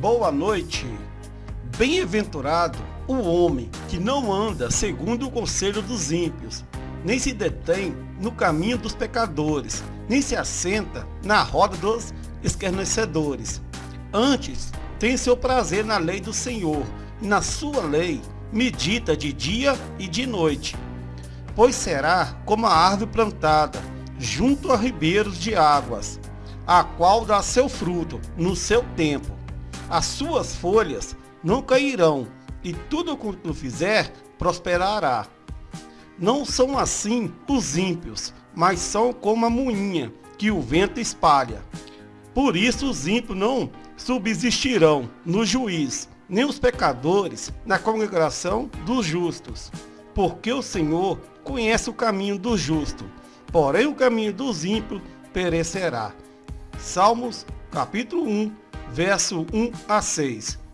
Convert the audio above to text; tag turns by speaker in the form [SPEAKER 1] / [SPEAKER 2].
[SPEAKER 1] Boa noite. Bem-aventurado o homem que não anda segundo o conselho dos ímpios, nem se detém no caminho dos pecadores, nem se assenta na roda dos escarnecedores. Antes, tem seu prazer na lei do Senhor, e na sua lei medita de dia e de noite. Pois será como a árvore plantada junto a ribeiros de águas, a qual dá seu fruto no seu tempo. As suas folhas não cairão, e tudo quanto fizer prosperará. Não são assim os ímpios, mas são como a moinha que o vento espalha. Por isso os ímpios não subsistirão no juiz, nem os pecadores na congregação dos justos. Porque o Senhor conhece o caminho do justo, porém o caminho dos ímpios perecerá. Salmos capítulo 1, verso 1 a 6.